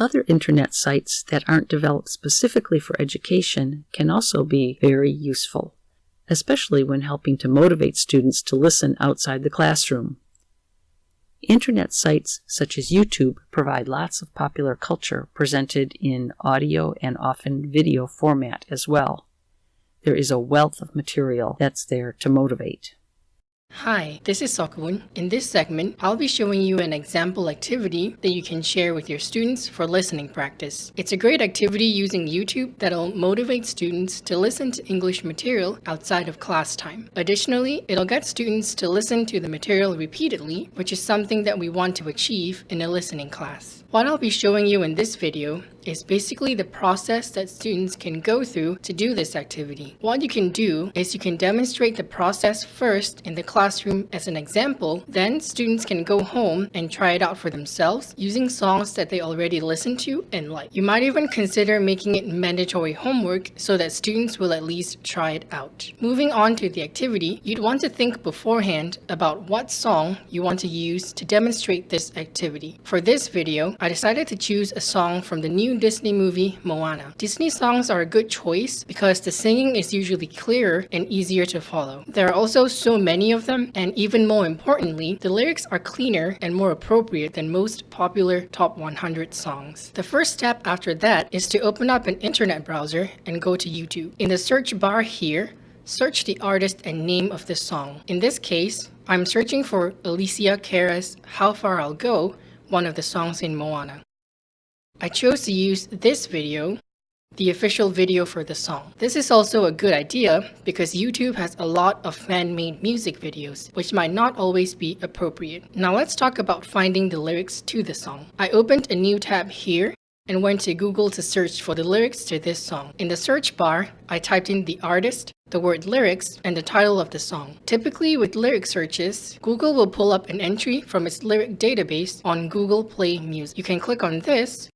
Other internet sites that aren't developed specifically for education can also be very useful, especially when helping to motivate students to listen outside the classroom. Internet sites such as YouTube provide lots of popular culture presented in audio and often video format as well. There is a wealth of material that's there to motivate. Hi, this is Sokun. In this segment, I'll be showing you an example activity that you can share with your students for listening practice. It's a great activity using YouTube that'll motivate students to listen to English material outside of class time. Additionally, it'll get students to listen to the material repeatedly, which is something that we want to achieve in a listening class. What I'll be showing you in this video is basically the process that students can go through to do this activity. What you can do is you can demonstrate the process first in the classroom as an example, then students can go home and try it out for themselves using songs that they already listen to and like. You might even consider making it mandatory homework so that students will at least try it out. Moving on to the activity, you'd want to think beforehand about what song you want to use to demonstrate this activity. For this video, I decided to choose a song from the new Disney movie, Moana. Disney songs are a good choice because the singing is usually clearer and easier to follow. There are also so many of them, and even more importantly, the lyrics are cleaner and more appropriate than most popular top 100 songs. The first step after that is to open up an internet browser and go to YouTube. In the search bar here, search the artist and name of the song. In this case, I'm searching for Alessia Cara's How Far I'll Go one of the songs in Moana. I chose to use this video, the official video for the song. This is also a good idea because YouTube has a lot of fan-made music videos, which might not always be appropriate. Now let's talk about finding the lyrics to the song. I opened a new tab here and went to Google to search for the lyrics to this song. In the search bar, I typed in the artist, the word lyrics, and the title of the song. Typically with lyric searches, Google will pull up an entry from its lyric database on Google Play Music. You can click on this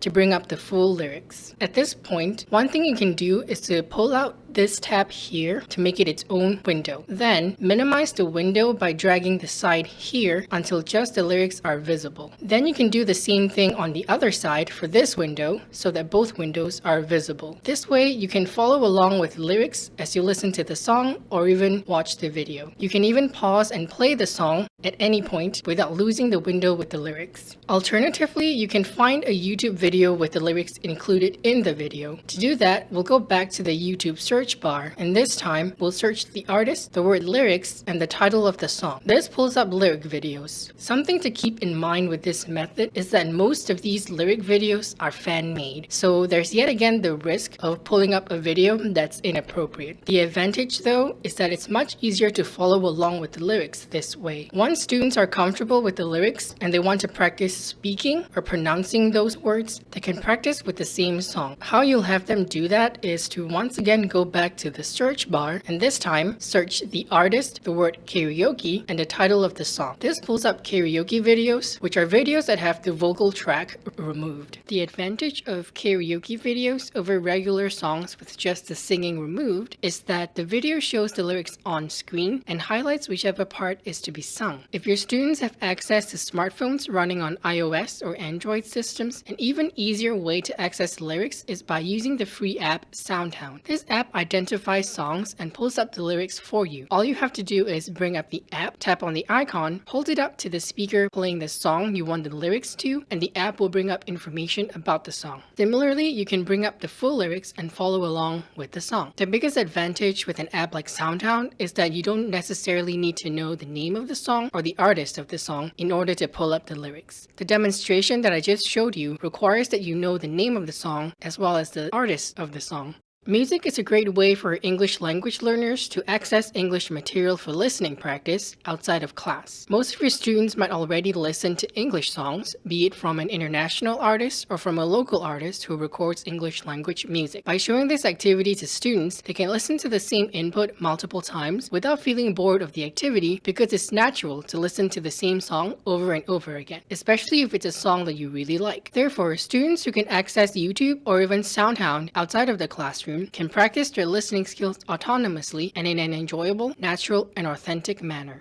to bring up the full lyrics. At this point, one thing you can do is to pull out this tab here to make it its own window. Then minimize the window by dragging the side here until just the lyrics are visible. Then you can do the same thing on the other side for this window so that both windows are visible. This way you can follow along with lyrics as you listen to the song or even watch the video. You can even pause and play the song at any point without losing the window with the lyrics. Alternatively, you can find a YouTube video with the lyrics included in the video. To do that, we'll go back to the YouTube search search bar and this time we'll search the artist, the word lyrics, and the title of the song. This pulls up lyric videos. Something to keep in mind with this method is that most of these lyric videos are fan-made, so there's yet again the risk of pulling up a video that's inappropriate. The advantage though is that it's much easier to follow along with the lyrics this way. Once students are comfortable with the lyrics and they want to practice speaking or pronouncing those words, they can practice with the same song. How you'll have them do that is to once again go back to the search bar and this time search the artist, the word karaoke, and the title of the song. This pulls up karaoke videos, which are videos that have the vocal track removed. The advantage of karaoke videos over regular songs with just the singing removed is that the video shows the lyrics on screen and highlights whichever part is to be sung. If your students have access to smartphones running on iOS or Android systems, an even easier way to access lyrics is by using the free app SoundHound. This app identifies songs and pulls up the lyrics for you. All you have to do is bring up the app, tap on the icon, hold it up to the speaker playing the song you want the lyrics to, and the app will bring up information about the song. Similarly, you can bring up the full lyrics and follow along with the song. The biggest advantage with an app like SoundHound is that you don't necessarily need to know the name of the song or the artist of the song in order to pull up the lyrics. The demonstration that I just showed you requires that you know the name of the song as well as the artist of the song. Music is a great way for English language learners to access English material for listening practice outside of class. Most of your students might already listen to English songs, be it from an international artist or from a local artist who records English language music. By showing this activity to students, they can listen to the same input multiple times without feeling bored of the activity because it's natural to listen to the same song over and over again, especially if it's a song that you really like. Therefore, students who can access YouTube or even SoundHound outside of the classroom classroom can practice their listening skills autonomously and in an enjoyable, natural, and authentic manner.